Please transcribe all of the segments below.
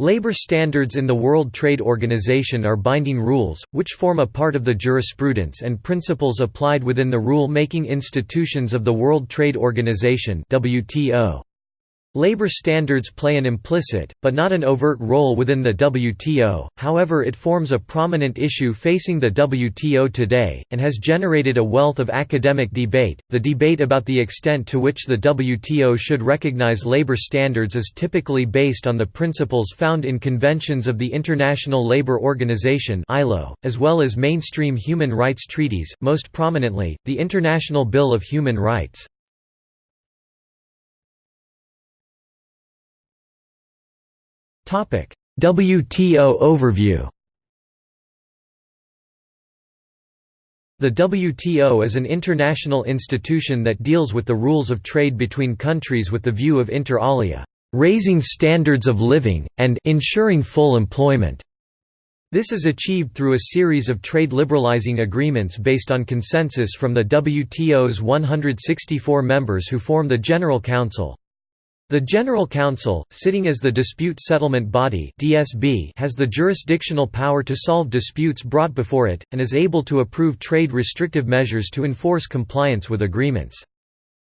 Labor standards in the World Trade Organization are binding rules, which form a part of the jurisprudence and principles applied within the rule-making institutions of the World Trade Organization WTO. Labor standards play an implicit, but not an overt role within the WTO, however it forms a prominent issue facing the WTO today, and has generated a wealth of academic debate. The debate about the extent to which the WTO should recognize labor standards is typically based on the principles found in conventions of the International Labour Organization as well as mainstream human rights treaties, most prominently, the International Bill of Human Rights. WTO overview The WTO is an international institution that deals with the rules of trade between countries with the view of inter alia, raising standards of living, and ensuring full employment. This is achieved through a series of trade liberalizing agreements based on consensus from the WTO's 164 members who form the General Council. The General Council, sitting as the dispute settlement body has the jurisdictional power to solve disputes brought before it and is able to approve trade restrictive measures to enforce compliance with agreements.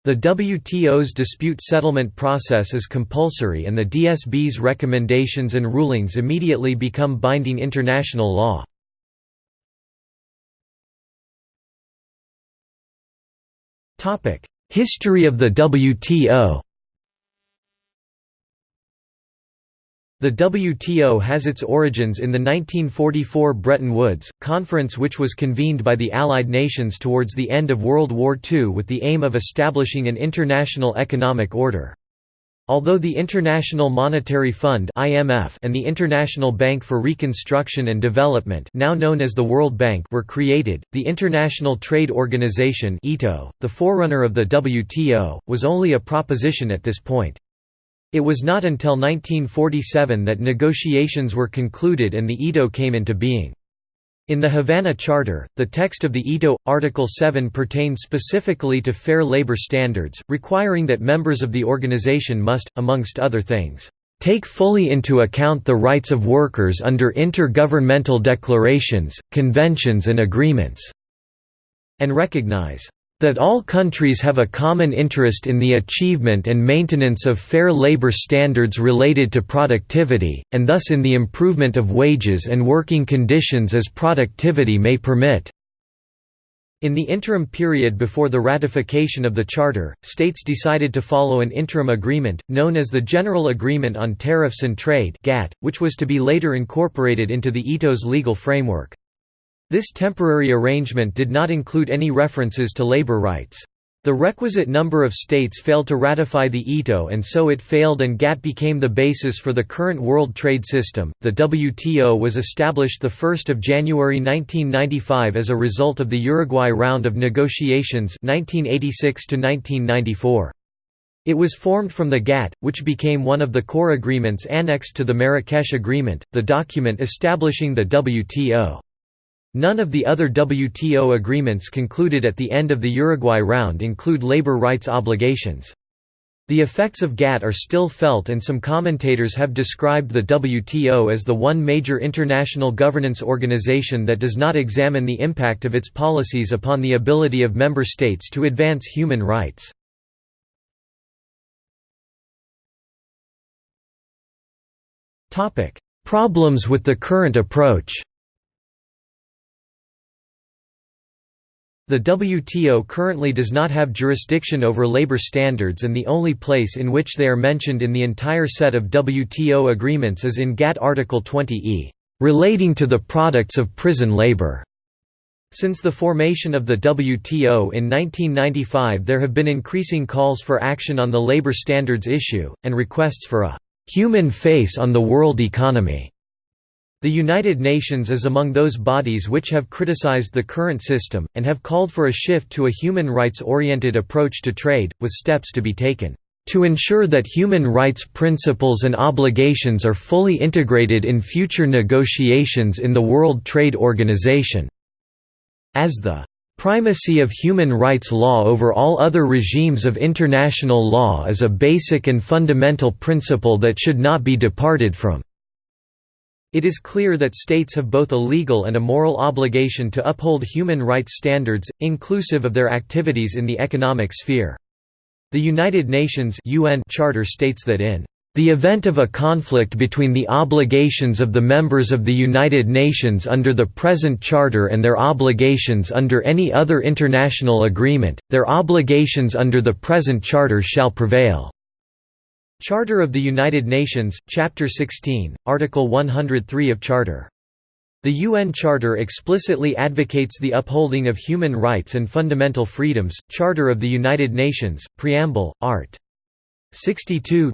The WTO's dispute settlement process is compulsory and the DSB's recommendations and rulings immediately become binding international law. History of the WTO The WTO has its origins in the 1944 Bretton Woods, conference which was convened by the Allied nations towards the end of World War II with the aim of establishing an international economic order. Although the International Monetary Fund (IMF) and the International Bank for Reconstruction and Development, now known as the World Bank, were created, the International Trade Organization (ITO), the forerunner of the WTO, was only a proposition at this point. It was not until 1947 that negotiations were concluded and the ITO came into being. In the Havana Charter, the text of the ITO, Article 7 pertains specifically to fair labor standards, requiring that members of the organization must, amongst other things, take fully into account the rights of workers under intergovernmental declarations, conventions and agreements", and recognize that all countries have a common interest in the achievement and maintenance of fair labor standards related to productivity, and thus in the improvement of wages and working conditions as productivity may permit. In the interim period before the ratification of the Charter, states decided to follow an interim agreement, known as the General Agreement on Tariffs and Trade which was to be later incorporated into the ITO's legal framework. This temporary arrangement did not include any references to labor rights. The requisite number of states failed to ratify the ITO and so it failed and GATT became the basis for the current world trade system. The WTO was established 1 January 1995 as a result of the Uruguay round of negotiations 1986 -1994. It was formed from the GATT, which became one of the core agreements annexed to the Marrakesh Agreement, the document establishing the WTO. None of the other WTO agreements concluded at the end of the Uruguay round include labor rights obligations. The effects of GATT are still felt and some commentators have described the WTO as the one major international governance organization that does not examine the impact of its policies upon the ability of member states to advance human rights. Problems with the current approach The WTO currently does not have jurisdiction over labor standards and the only place in which they are mentioned in the entire set of WTO agreements is in GATT Article 20e, "...relating to the products of prison labor." Since the formation of the WTO in 1995 there have been increasing calls for action on the labor standards issue, and requests for a "...human face on the world economy." The United Nations is among those bodies which have criticized the current system, and have called for a shift to a human rights-oriented approach to trade, with steps to be taken, "...to ensure that human rights principles and obligations are fully integrated in future negotiations in the World Trade Organization." As the Primacy of human rights law over all other regimes of international law is a basic and fundamental principle that should not be departed from. It is clear that states have both a legal and a moral obligation to uphold human rights standards, inclusive of their activities in the economic sphere. The United Nations UN Charter states that in the event of a conflict between the obligations of the members of the United Nations under the present Charter and their obligations under any other international agreement, their obligations under the present Charter shall prevail." Charter of the United Nations, Chapter 16, Article 103 of Charter. The UN Charter explicitly advocates the upholding of human rights and fundamental freedoms. Charter of the United Nations, Preamble, Art. 62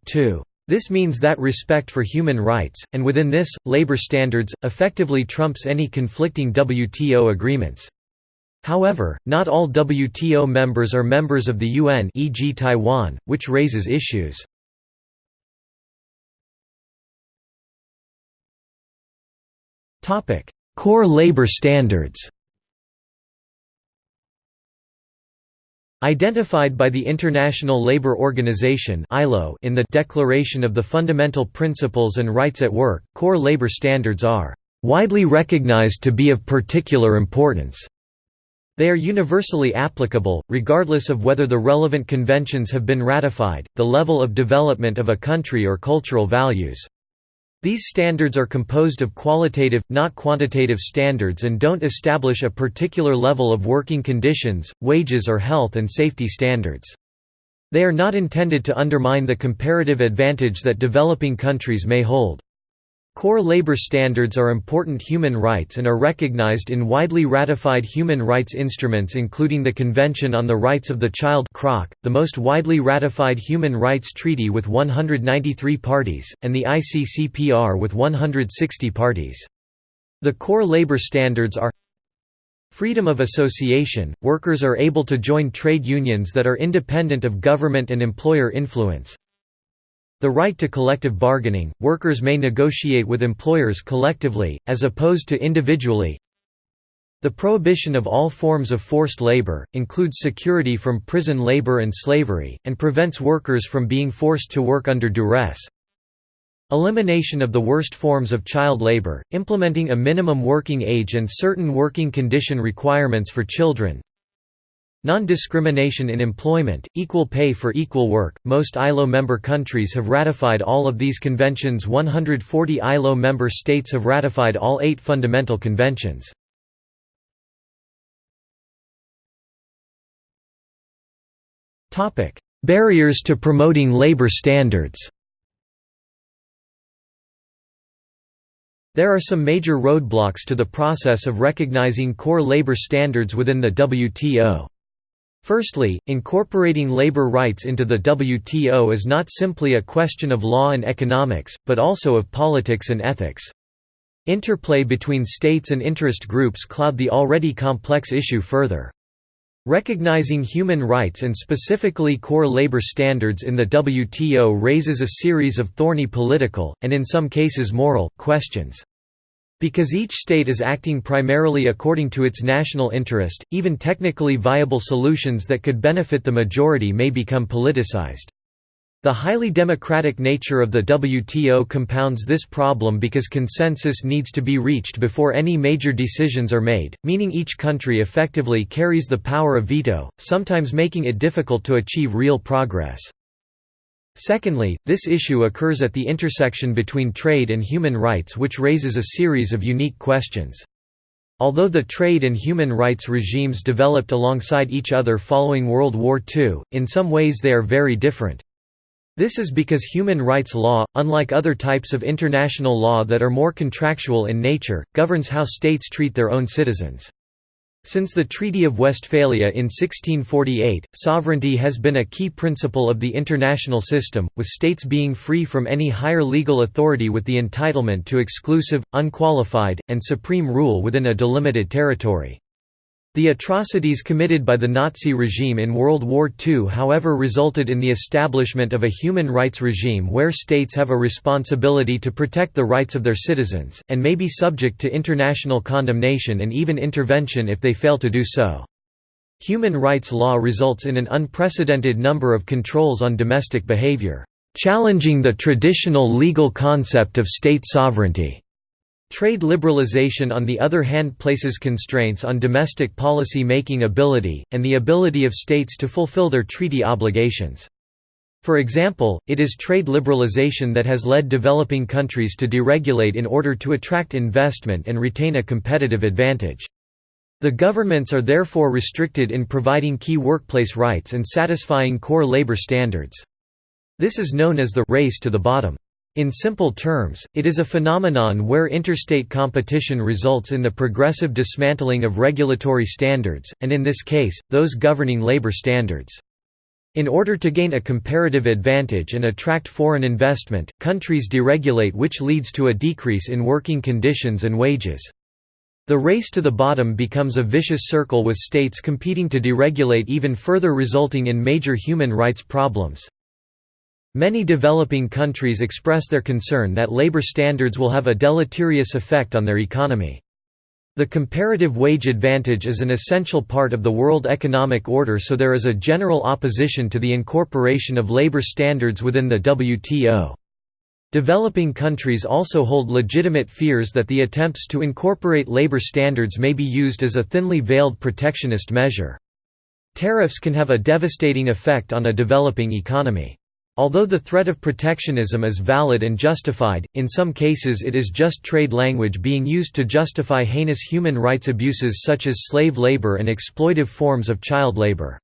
This means that respect for human rights, and within this, labor standards, effectively trumps any conflicting WTO agreements. However, not all WTO members are members of the UN e.g. Taiwan, which raises issues. Topic: Core labor standards. Identified by the International Labour Organization in the Declaration of the Fundamental Principles and Rights at Work, core labor standards are widely recognized to be of particular importance. They are universally applicable, regardless of whether the relevant conventions have been ratified, the level of development of a country or cultural values. These standards are composed of qualitative, not quantitative standards and don't establish a particular level of working conditions, wages or health and safety standards. They are not intended to undermine the comparative advantage that developing countries may hold. Core labor standards are important human rights and are recognized in widely ratified human rights instruments including the Convention on the Rights of the Child the most widely ratified human rights treaty with 193 parties, and the ICCPR with 160 parties. The core labor standards are Freedom of association – Workers are able to join trade unions that are independent of government and employer influence the right to collective bargaining – Workers may negotiate with employers collectively, as opposed to individually. The prohibition of all forms of forced labor, includes security from prison labor and slavery, and prevents workers from being forced to work under duress. Elimination of the worst forms of child labor, implementing a minimum working age and certain working condition requirements for children Non-discrimination in employment, equal pay for equal work. Most ILO member countries have ratified all of these conventions. 140 ILO member states have ratified all 8 fundamental conventions. Topic: Barriers to promoting labor standards. There are some major roadblocks to the process of recognizing core labor standards within the WTO. Firstly, incorporating labor rights into the WTO is not simply a question of law and economics, but also of politics and ethics. Interplay between states and interest groups cloud the already complex issue further. Recognizing human rights and specifically core labor standards in the WTO raises a series of thorny political, and in some cases moral, questions. Because each state is acting primarily according to its national interest, even technically viable solutions that could benefit the majority may become politicized. The highly democratic nature of the WTO compounds this problem because consensus needs to be reached before any major decisions are made, meaning each country effectively carries the power of veto, sometimes making it difficult to achieve real progress. Secondly, this issue occurs at the intersection between trade and human rights which raises a series of unique questions. Although the trade and human rights regimes developed alongside each other following World War II, in some ways they are very different. This is because human rights law, unlike other types of international law that are more contractual in nature, governs how states treat their own citizens. Since the Treaty of Westphalia in 1648, sovereignty has been a key principle of the international system, with states being free from any higher legal authority with the entitlement to exclusive, unqualified, and supreme rule within a delimited territory. The atrocities committed by the Nazi regime in World War II however resulted in the establishment of a human rights regime where states have a responsibility to protect the rights of their citizens, and may be subject to international condemnation and even intervention if they fail to do so. Human rights law results in an unprecedented number of controls on domestic behavior, challenging the traditional legal concept of state sovereignty. Trade liberalization on the other hand places constraints on domestic policy making ability, and the ability of states to fulfill their treaty obligations. For example, it is trade liberalization that has led developing countries to deregulate in order to attract investment and retain a competitive advantage. The governments are therefore restricted in providing key workplace rights and satisfying core labor standards. This is known as the «race to the bottom». In simple terms, it is a phenomenon where interstate competition results in the progressive dismantling of regulatory standards, and in this case, those governing labor standards. In order to gain a comparative advantage and attract foreign investment, countries deregulate which leads to a decrease in working conditions and wages. The race to the bottom becomes a vicious circle with states competing to deregulate even further resulting in major human rights problems. Many developing countries express their concern that labor standards will have a deleterious effect on their economy. The comparative wage advantage is an essential part of the world economic order so there is a general opposition to the incorporation of labor standards within the WTO. Developing countries also hold legitimate fears that the attempts to incorporate labor standards may be used as a thinly veiled protectionist measure. Tariffs can have a devastating effect on a developing economy. Although the threat of protectionism is valid and justified, in some cases it is just trade language being used to justify heinous human rights abuses such as slave labor and exploitive forms of child labor.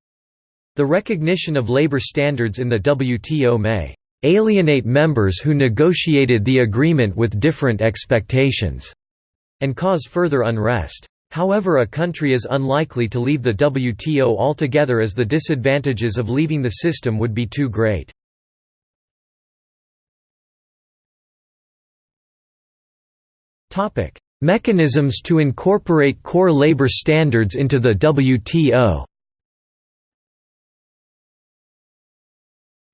The recognition of labor standards in the WTO may alienate members who negotiated the agreement with different expectations, and cause further unrest. However a country is unlikely to leave the WTO altogether as the disadvantages of leaving the system would be too great. Mechanisms to incorporate core labor standards into the WTO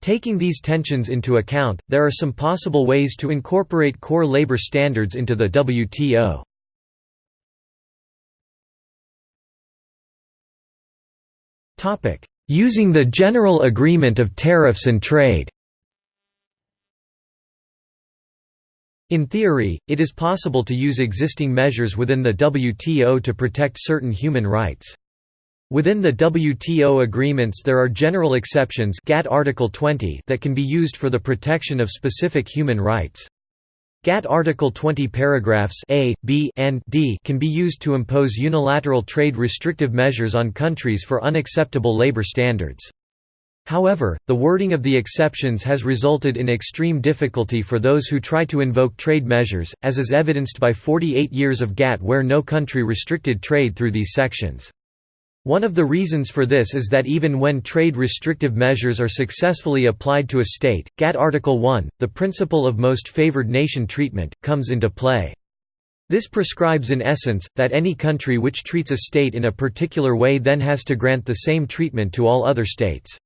Taking these tensions into account, there are some possible ways to incorporate core labor standards into the WTO. Using the General Agreement of Tariffs and Trade In theory, it is possible to use existing measures within the WTO to protect certain human rights. Within the WTO agreements there are general exceptions GATT Article 20 that can be used for the protection of specific human rights. GATT Article 20 paragraphs A, B, and D can be used to impose unilateral trade restrictive measures on countries for unacceptable labor standards. However, the wording of the exceptions has resulted in extreme difficulty for those who try to invoke trade measures, as is evidenced by 48 years of GATT where no country restricted trade through these sections. One of the reasons for this is that even when trade restrictive measures are successfully applied to a state, GATT Article 1, the principle of most favored nation treatment, comes into play. This prescribes in essence, that any country which treats a state in a particular way then has to grant the same treatment to all other states.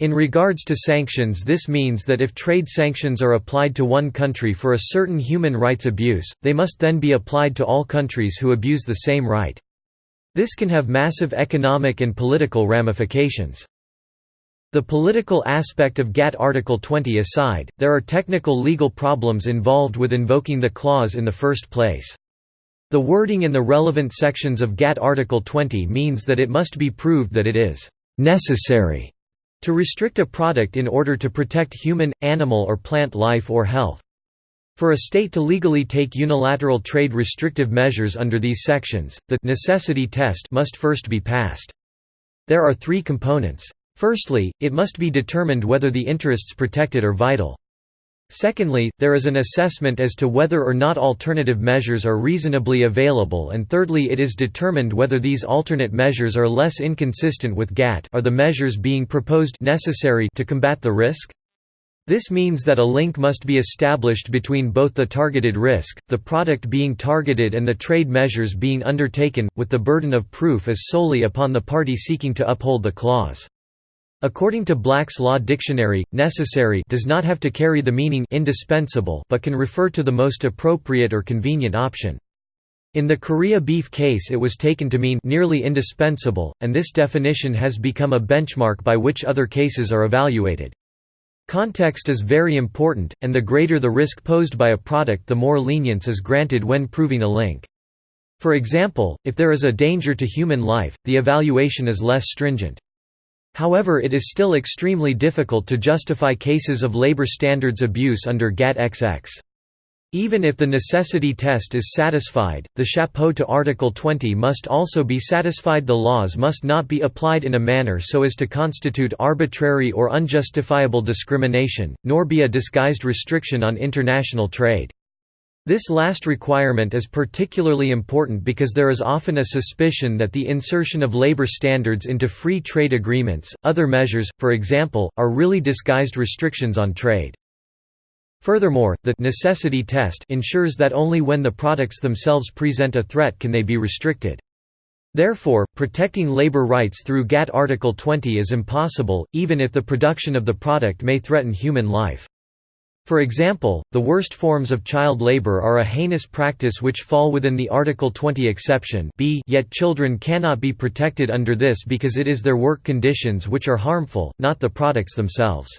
In regards to sanctions this means that if trade sanctions are applied to one country for a certain human rights abuse, they must then be applied to all countries who abuse the same right. This can have massive economic and political ramifications. The political aspect of GATT Article 20 aside, there are technical legal problems involved with invoking the clause in the first place. The wording in the relevant sections of GATT Article 20 means that it must be proved that it is «necessary» To restrict a product in order to protect human, animal or plant life or health. For a state to legally take unilateral trade restrictive measures under these sections, the necessity test must first be passed. There are three components. Firstly, it must be determined whether the interests protected are vital. Secondly, there is an assessment as to whether or not alternative measures are reasonably available and thirdly it is determined whether these alternate measures are less inconsistent with GATT are the measures being proposed necessary to combat the risk? This means that a link must be established between both the targeted risk, the product being targeted and the trade measures being undertaken, with the burden of proof as solely upon the party seeking to uphold the clause. According to Black's Law Dictionary, necessary does not have to carry the meaning indispensable but can refer to the most appropriate or convenient option. In the Korea beef case it was taken to mean nearly indispensable, and this definition has become a benchmark by which other cases are evaluated. Context is very important, and the greater the risk posed by a product the more lenience is granted when proving a link. For example, if there is a danger to human life, the evaluation is less stringent. However it is still extremely difficult to justify cases of labor standards abuse under GATT-XX. Even if the necessity test is satisfied, the chapeau to Article 20 must also be satisfied the laws must not be applied in a manner so as to constitute arbitrary or unjustifiable discrimination, nor be a disguised restriction on international trade. This last requirement is particularly important because there is often a suspicion that the insertion of labor standards into free trade agreements, other measures, for example, are really disguised restrictions on trade. Furthermore, the necessity test ensures that only when the products themselves present a threat can they be restricted. Therefore, protecting labor rights through GATT Article 20 is impossible, even if the production of the product may threaten human life. For example, the worst forms of child labor are a heinous practice which fall within the Article 20 exception b yet children cannot be protected under this because it is their work conditions which are harmful, not the products themselves.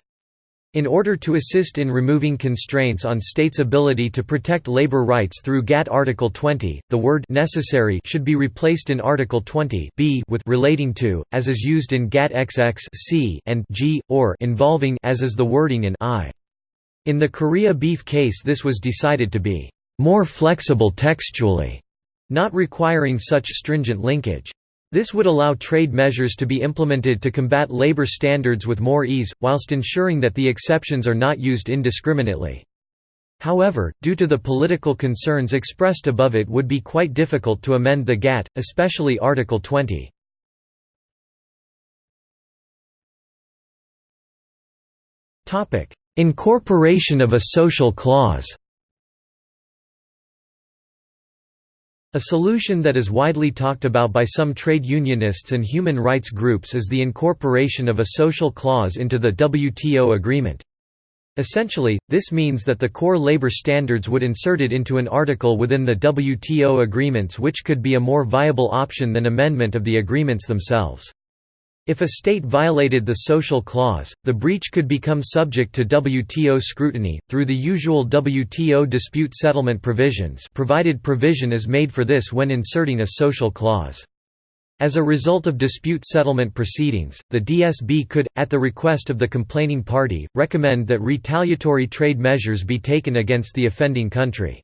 In order to assist in removing constraints on states' ability to protect labor rights through GATT Article 20, the word necessary should be replaced in Article 20 b with relating to, as is used in GATT XX c and g, or involving as is the wording in I. In the Korea beef case this was decided to be more flexible textually, not requiring such stringent linkage. This would allow trade measures to be implemented to combat labor standards with more ease, whilst ensuring that the exceptions are not used indiscriminately. However, due to the political concerns expressed above it would be quite difficult to amend the GATT, especially Article 20. Incorporation of a social clause A solution that is widely talked about by some trade unionists and human rights groups is the incorporation of a social clause into the WTO agreement. Essentially, this means that the core labor standards would insert it into an article within the WTO agreements which could be a more viable option than amendment of the agreements themselves. If a state violated the social clause, the breach could become subject to WTO scrutiny, through the usual WTO dispute settlement provisions provided provision is made for this when inserting a social clause. As a result of dispute settlement proceedings, the DSB could, at the request of the complaining party, recommend that retaliatory trade measures be taken against the offending country.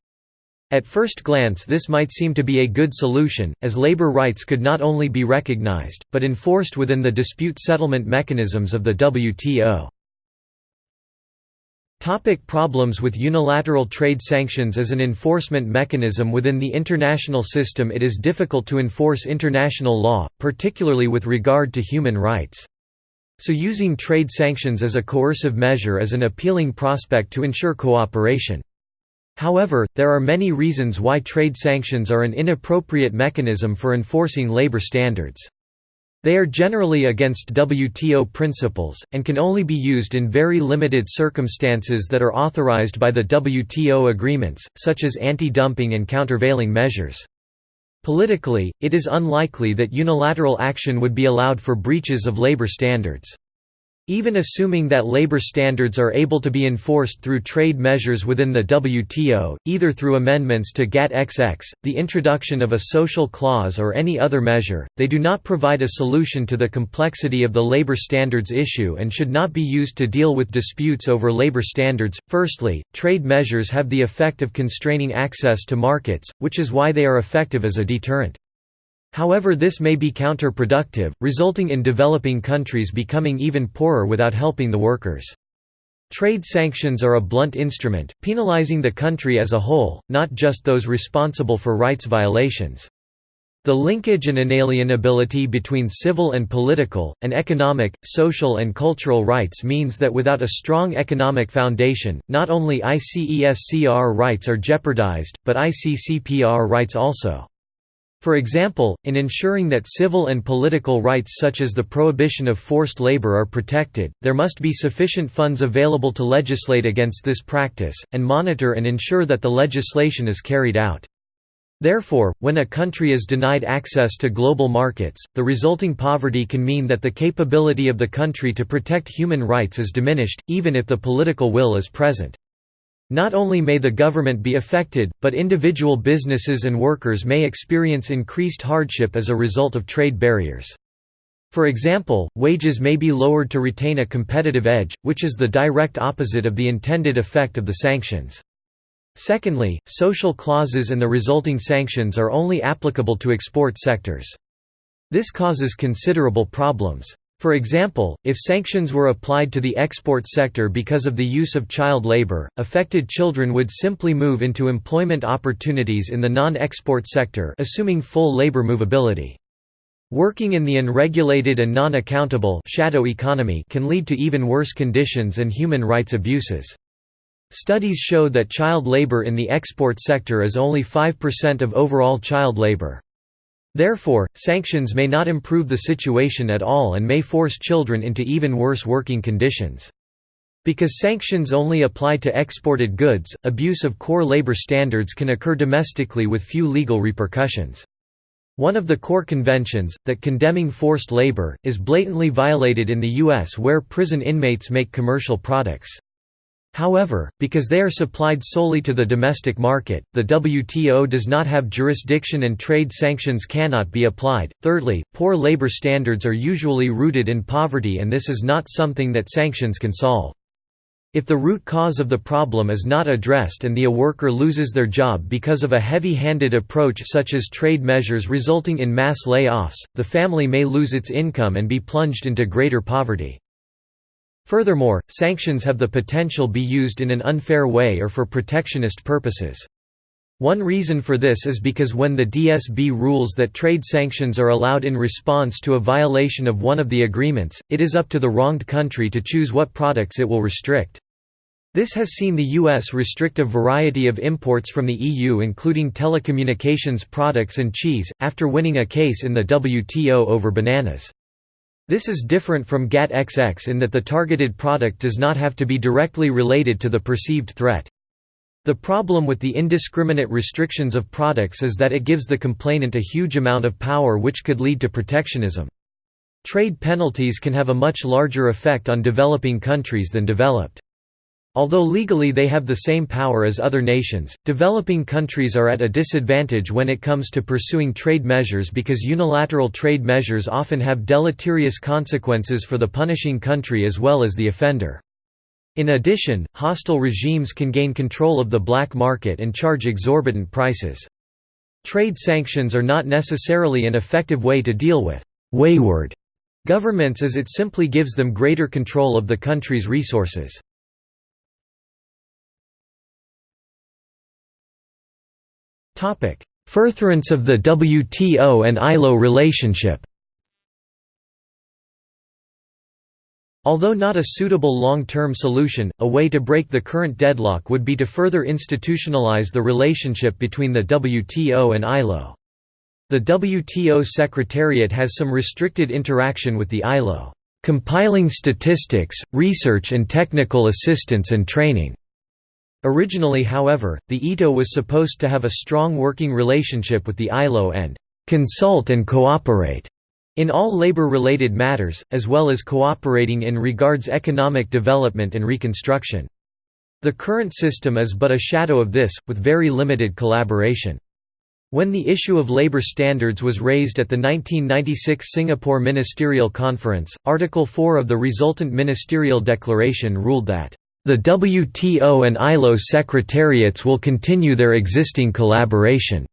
At first glance this might seem to be a good solution, as labor rights could not only be recognized, but enforced within the dispute settlement mechanisms of the WTO. Topic problems with unilateral trade sanctions As an enforcement mechanism within the international system it is difficult to enforce international law, particularly with regard to human rights. So using trade sanctions as a coercive measure is an appealing prospect to ensure cooperation. However, there are many reasons why trade sanctions are an inappropriate mechanism for enforcing labor standards. They are generally against WTO principles, and can only be used in very limited circumstances that are authorized by the WTO agreements, such as anti-dumping and countervailing measures. Politically, it is unlikely that unilateral action would be allowed for breaches of labor standards. Even assuming that labor standards are able to be enforced through trade measures within the WTO, either through amendments to GATT-XX, the introduction of a social clause or any other measure, they do not provide a solution to the complexity of the labor standards issue and should not be used to deal with disputes over labor standards. Firstly, trade measures have the effect of constraining access to markets, which is why they are effective as a deterrent. However this may be counterproductive, resulting in developing countries becoming even poorer without helping the workers. Trade sanctions are a blunt instrument, penalizing the country as a whole, not just those responsible for rights violations. The linkage and inalienability between civil and political, and economic, social and cultural rights means that without a strong economic foundation, not only ICESCR rights are jeopardized, but ICCPR rights also. For example, in ensuring that civil and political rights such as the prohibition of forced labor are protected, there must be sufficient funds available to legislate against this practice, and monitor and ensure that the legislation is carried out. Therefore, when a country is denied access to global markets, the resulting poverty can mean that the capability of the country to protect human rights is diminished, even if the political will is present. Not only may the government be affected, but individual businesses and workers may experience increased hardship as a result of trade barriers. For example, wages may be lowered to retain a competitive edge, which is the direct opposite of the intended effect of the sanctions. Secondly, social clauses and the resulting sanctions are only applicable to export sectors. This causes considerable problems. For example, if sanctions were applied to the export sector because of the use of child labor, affected children would simply move into employment opportunities in the non-export sector assuming full labor movability. Working in the unregulated and non-accountable shadow economy can lead to even worse conditions and human rights abuses. Studies show that child labor in the export sector is only 5% of overall child labor. Therefore, sanctions may not improve the situation at all and may force children into even worse working conditions. Because sanctions only apply to exported goods, abuse of core labor standards can occur domestically with few legal repercussions. One of the core conventions, that condemning forced labor, is blatantly violated in the U.S. where prison inmates make commercial products. However, because they are supplied solely to the domestic market, the WTO does not have jurisdiction and trade sanctions cannot be applied. Thirdly, poor labor standards are usually rooted in poverty and this is not something that sanctions can solve. If the root cause of the problem is not addressed and the a worker loses their job because of a heavy-handed approach such as trade measures resulting in mass layoffs, the family may lose its income and be plunged into greater poverty. Furthermore, sanctions have the potential be used in an unfair way or for protectionist purposes. One reason for this is because when the DSB rules that trade sanctions are allowed in response to a violation of one of the agreements, it is up to the wronged country to choose what products it will restrict. This has seen the U.S. restrict a variety of imports from the EU including telecommunications products and cheese, after winning a case in the WTO over bananas. This is different from GATT-XX in that the targeted product does not have to be directly related to the perceived threat. The problem with the indiscriminate restrictions of products is that it gives the complainant a huge amount of power which could lead to protectionism. Trade penalties can have a much larger effect on developing countries than developed. Although legally they have the same power as other nations, developing countries are at a disadvantage when it comes to pursuing trade measures because unilateral trade measures often have deleterious consequences for the punishing country as well as the offender. In addition, hostile regimes can gain control of the black market and charge exorbitant prices. Trade sanctions are not necessarily an effective way to deal with «wayward» governments as it simply gives them greater control of the country's resources. Furtherance of the WTO and ILO relationship Although not a suitable long-term solution, a way to break the current deadlock would be to further institutionalize the relationship between the WTO and ILO. The WTO Secretariat has some restricted interaction with the ILO, "...compiling statistics, research and technical assistance and training." Originally however, the ITO was supposed to have a strong working relationship with the ILO and «consult and cooperate» in all labor-related matters, as well as cooperating in regards economic development and reconstruction. The current system is but a shadow of this, with very limited collaboration. When the issue of labor standards was raised at the 1996 Singapore Ministerial Conference, Article 4 of the resultant ministerial declaration ruled that the WTO and ILO secretariats will continue their existing collaboration.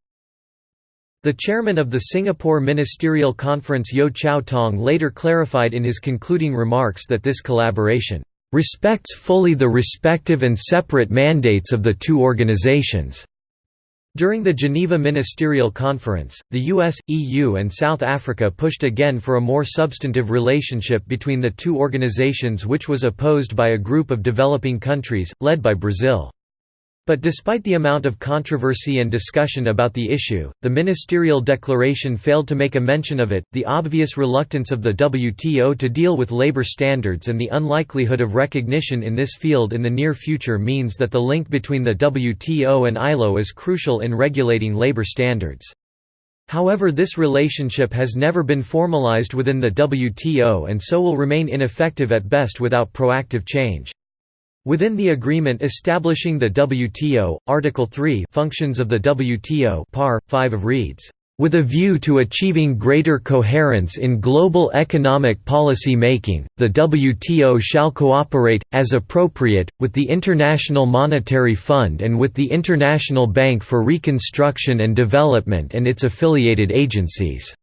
The chairman of the Singapore Ministerial Conference Yeo Cheow Tong later clarified in his concluding remarks that this collaboration respects fully the respective and separate mandates of the two organizations. During the Geneva Ministerial Conference, the US, EU and South Africa pushed again for a more substantive relationship between the two organizations which was opposed by a group of developing countries, led by Brazil. But despite the amount of controversy and discussion about the issue, the ministerial declaration failed to make a mention of it. The obvious reluctance of the WTO to deal with labor standards and the unlikelihood of recognition in this field in the near future means that the link between the WTO and ILO is crucial in regulating labor standards. However this relationship has never been formalized within the WTO and so will remain ineffective at best without proactive change. Within the agreement establishing the WTO, Article 3 Functions of the WTO par. 5 of reads, "...with a view to achieving greater coherence in global economic policy making, the WTO shall cooperate, as appropriate, with the International Monetary Fund and with the International Bank for Reconstruction and Development and its affiliated agencies."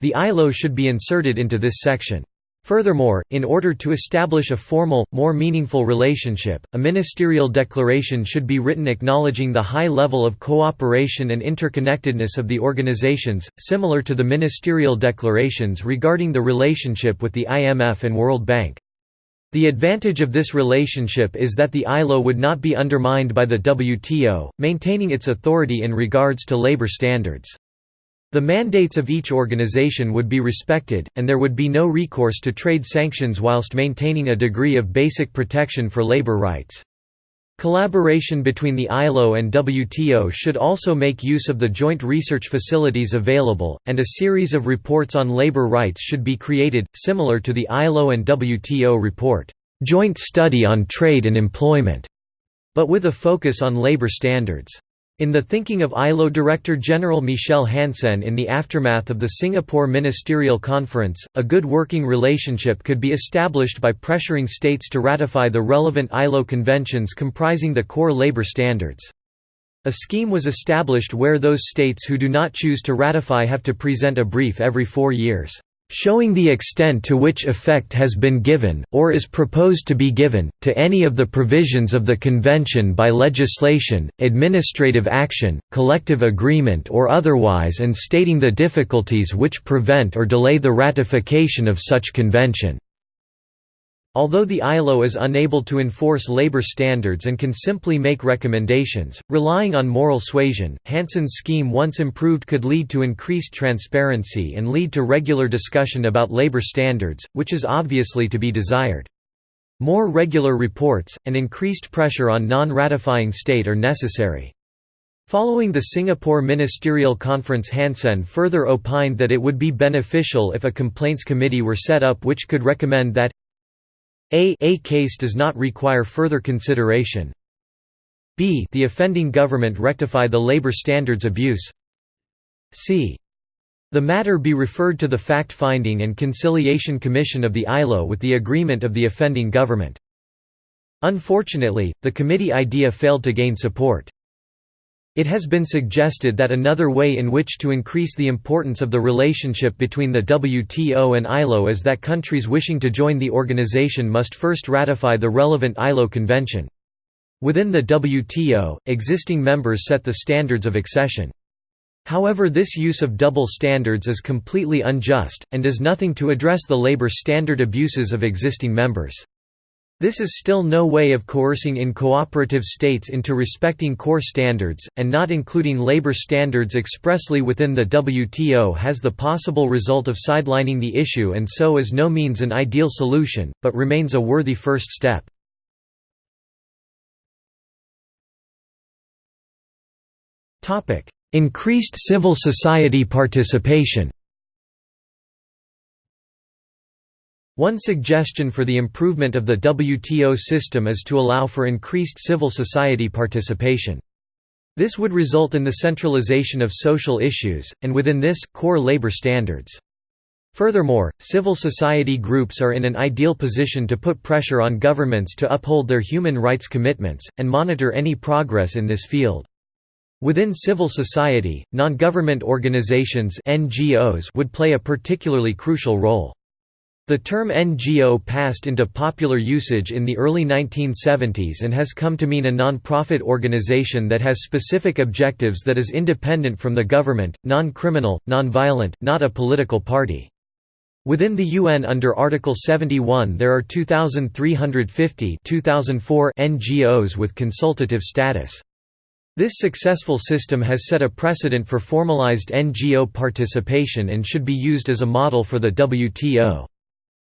The ILO should be inserted into this section. Furthermore, in order to establish a formal, more meaningful relationship, a ministerial declaration should be written acknowledging the high level of cooperation and interconnectedness of the organizations, similar to the ministerial declarations regarding the relationship with the IMF and World Bank. The advantage of this relationship is that the ILO would not be undermined by the WTO, maintaining its authority in regards to labor standards. The mandates of each organization would be respected, and there would be no recourse to trade sanctions whilst maintaining a degree of basic protection for labor rights. Collaboration between the ILO and WTO should also make use of the joint research facilities available, and a series of reports on labor rights should be created, similar to the ILO and WTO report, "'Joint Study on Trade and Employment", but with a focus on labor standards. In the thinking of ILO Director General Michel Hansenne in the aftermath of the Singapore Ministerial Conference, a good working relationship could be established by pressuring states to ratify the relevant ILO conventions comprising the core labor standards. A scheme was established where those states who do not choose to ratify have to present a brief every four years showing the extent to which effect has been given, or is proposed to be given, to any of the provisions of the Convention by legislation, administrative action, collective agreement or otherwise and stating the difficulties which prevent or delay the ratification of such convention. Although the ILO is unable to enforce labor standards and can simply make recommendations, relying on moral suasion, Hansenne's scheme once improved could lead to increased transparency and lead to regular discussion about labor standards, which is obviously to be desired. More regular reports, and increased pressure on non-ratifying state are necessary. Following the Singapore Ministerial Conference Hansenne further opined that it would be beneficial if a complaints committee were set up which could recommend that a, a case does not require further consideration. b the offending government rectify the labor standards abuse. c the matter be referred to the Fact-Finding and Conciliation Commission of the ILO with the agreement of the offending government. Unfortunately, the committee idea failed to gain support. It has been suggested that another way in which to increase the importance of the relationship between the WTO and ILO is that countries wishing to join the organization must first ratify the relevant ILO convention. Within the WTO, existing members set the standards of accession. However this use of double standards is completely unjust, and does nothing to address the labor standard abuses of existing members. This is still no way of coercing in cooperative states into respecting core standards, and not including labor standards expressly within the WTO has the possible result of sidelining the issue and so is no means an ideal solution, but remains a worthy first step. Increased civil society participation One suggestion for the improvement of the WTO system is to allow for increased civil society participation. This would result in the centralization of social issues, and within this, core labor standards. Furthermore, civil society groups are in an ideal position to put pressure on governments to uphold their human rights commitments, and monitor any progress in this field. Within civil society, non-government organizations NGOs would play a particularly crucial role. The term NGO passed into popular usage in the early 1970s and has come to mean a non-profit organization that has specific objectives that is independent from the government, non-criminal, non-violent, not a political party. Within the UN under Article 71 there are 2,350 2004 NGOs with consultative status. This successful system has set a precedent for formalized NGO participation and should be used as a model for the WTO.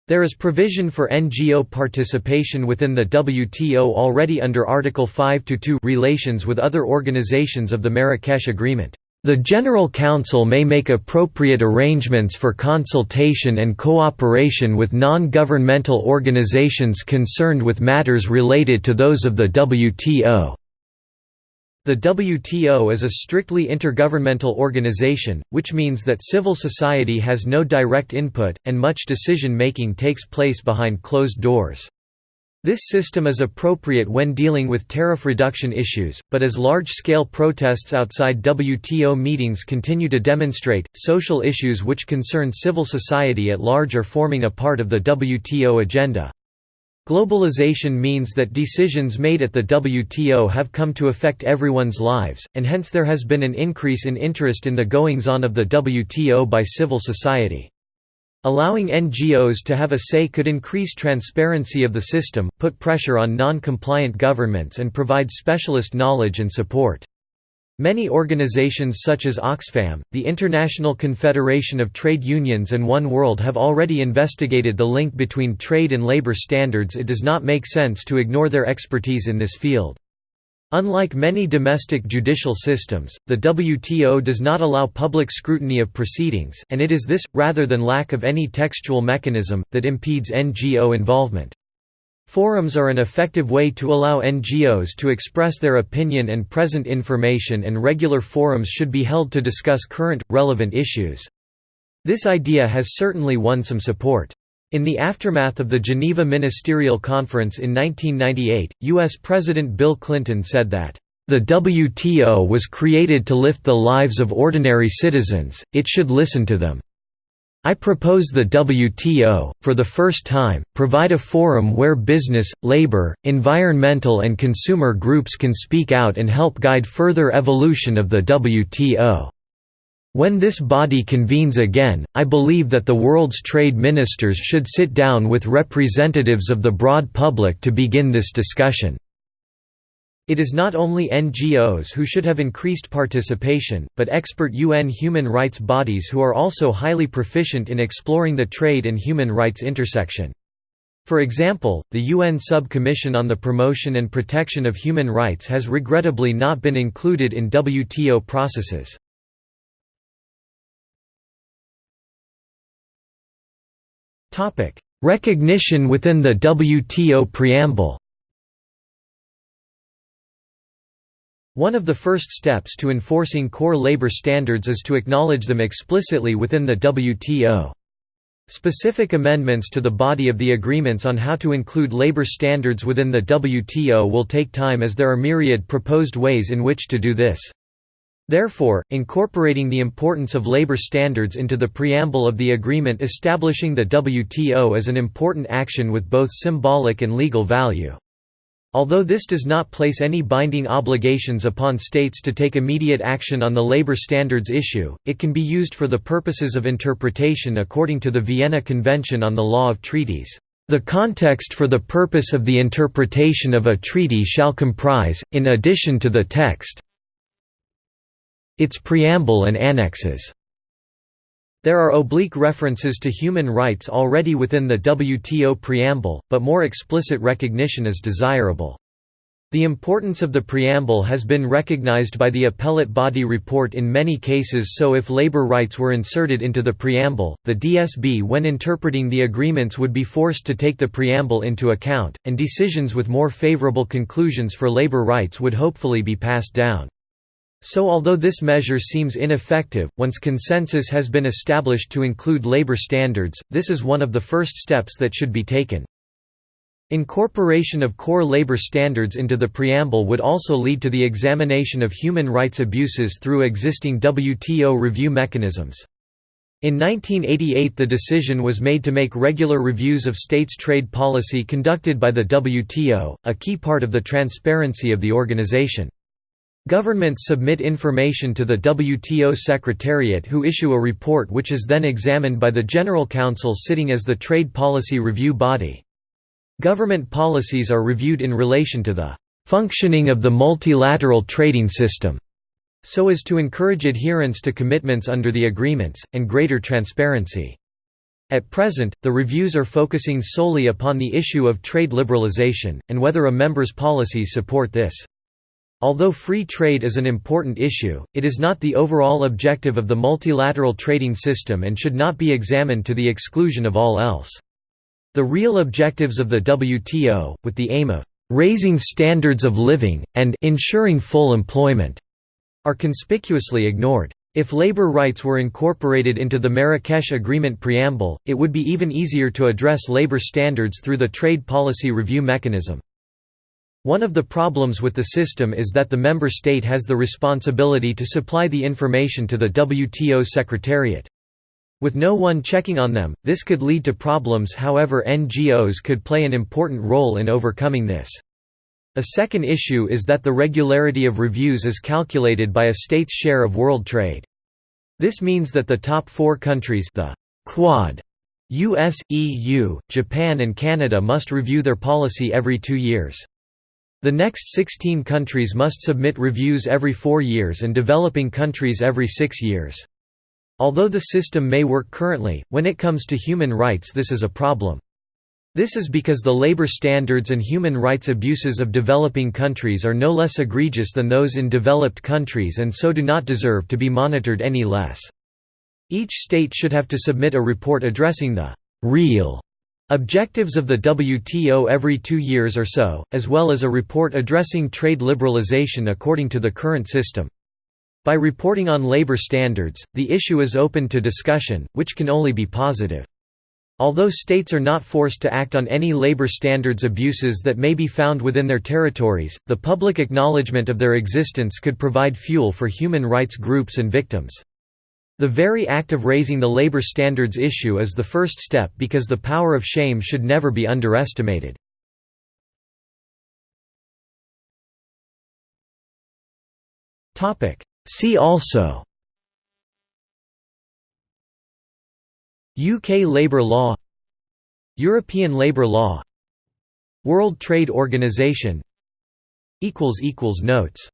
There is provision for NGO participation within the WTO already under Article 5-2 relations with other organizations of the Marrakesh Agreement. The General Council may make appropriate arrangements for consultation and cooperation with non-governmental organizations concerned with matters related to those of the WTO. The WTO is a strictly intergovernmental organization, which means that civil society has no direct input, and much decision-making takes place behind closed doors. This system is appropriate when dealing with tariff reduction issues, but as large-scale protests outside WTO meetings continue to demonstrate, social issues which concern civil society at large are forming a part of the WTO agenda. Globalization means that decisions made at the WTO have come to affect everyone's lives, and hence there has been an increase in interest in the goings-on of the WTO by civil society. Allowing NGOs to have a say could increase transparency of the system, put pressure on non-compliant governments and provide specialist knowledge and support. Many organizations such as Oxfam, the International Confederation of Trade Unions and One World have already investigated the link between trade and labor standards it does not make sense to ignore their expertise in this field. Unlike many domestic judicial systems, the WTO does not allow public scrutiny of proceedings and it is this, rather than lack of any textual mechanism, that impedes NGO involvement. Forums are an effective way to allow NGOs to express their opinion and present information and regular forums should be held to discuss current, relevant issues. This idea has certainly won some support. In the aftermath of the Geneva Ministerial Conference in 1998, U.S. President Bill Clinton said that, "...the WTO was created to lift the lives of ordinary citizens, it should listen to them. I propose the WTO, for the first time, provide a forum where business, labor, environmental and consumer groups can speak out and help guide further evolution of the WTO." When this body convenes again, I believe that the world's trade ministers should sit down with representatives of the broad public to begin this discussion. It is not only NGOs who should have increased participation, but expert UN human rights bodies who are also highly proficient in exploring the trade and human rights intersection. For example, the UN Sub-Commission on the Promotion and Protection of Human Rights has regrettably not been included in WTO processes. Recognition within the WTO preamble One of the first steps to enforcing core labor standards is to acknowledge them explicitly within the WTO. Specific amendments to the body of the agreements on how to include labor standards within the WTO will take time as there are myriad proposed ways in which to do this. Therefore, incorporating the importance of labor standards into the preamble of the agreement establishing the WTO is an important action with both symbolic and legal value. Although this does not place any binding obligations upon states to take immediate action on the labor standards issue, it can be used for the purposes of interpretation according to the Vienna Convention on the Law of Treaties. The context for the purpose of the interpretation of a treaty shall comprise, in addition to the text, its preamble and annexes. There are oblique references to human rights already within the WTO preamble, but more explicit recognition is desirable. The importance of the preamble has been recognized by the appellate body report in many cases so if labor rights were inserted into the preamble, the DSB when interpreting the agreements would be forced to take the preamble into account, and decisions with more favorable conclusions for labor rights would hopefully be passed down. So although this measure seems ineffective, once consensus has been established to include labor standards, this is one of the first steps that should be taken. Incorporation of core labor standards into the preamble would also lead to the examination of human rights abuses through existing WTO review mechanisms. In 1988 the decision was made to make regular reviews of states' trade policy conducted by the WTO, a key part of the transparency of the organization. Governments submit information to the WTO Secretariat who issue a report which is then examined by the General Council sitting as the trade policy review body. Government policies are reviewed in relation to the functioning of the multilateral trading system, so as to encourage adherence to commitments under the agreements, and greater transparency. At present, the reviews are focusing solely upon the issue of trade liberalization, and whether a member's policies support this. Although free trade is an important issue, it is not the overall objective of the multilateral trading system and should not be examined to the exclusion of all else. The real objectives of the WTO, with the aim of raising standards of living, and ensuring full employment, are conspicuously ignored. If labor rights were incorporated into the Marrakesh Agreement preamble, it would be even easier to address labor standards through the trade policy review mechanism. One of the problems with the system is that the member state has the responsibility to supply the information to the WTO Secretariat. With no one checking on them, this could lead to problems however NGOs could play an important role in overcoming this. A second issue is that the regularity of reviews is calculated by a state's share of world trade. This means that the top four countries the Quad, US, EU, Japan and Canada must review their policy every two years. The next 16 countries must submit reviews every four years and developing countries every six years. Although the system may work currently, when it comes to human rights this is a problem. This is because the labor standards and human rights abuses of developing countries are no less egregious than those in developed countries and so do not deserve to be monitored any less. Each state should have to submit a report addressing the «real» Objectives of the WTO every two years or so, as well as a report addressing trade liberalization according to the current system. By reporting on labor standards, the issue is open to discussion, which can only be positive. Although states are not forced to act on any labor standards abuses that may be found within their territories, the public acknowledgement of their existence could provide fuel for human rights groups and victims. The very act of raising the labor standards issue is the first step because the power of shame should never be underestimated. See also UK labour law European labour law World Trade Organization Notes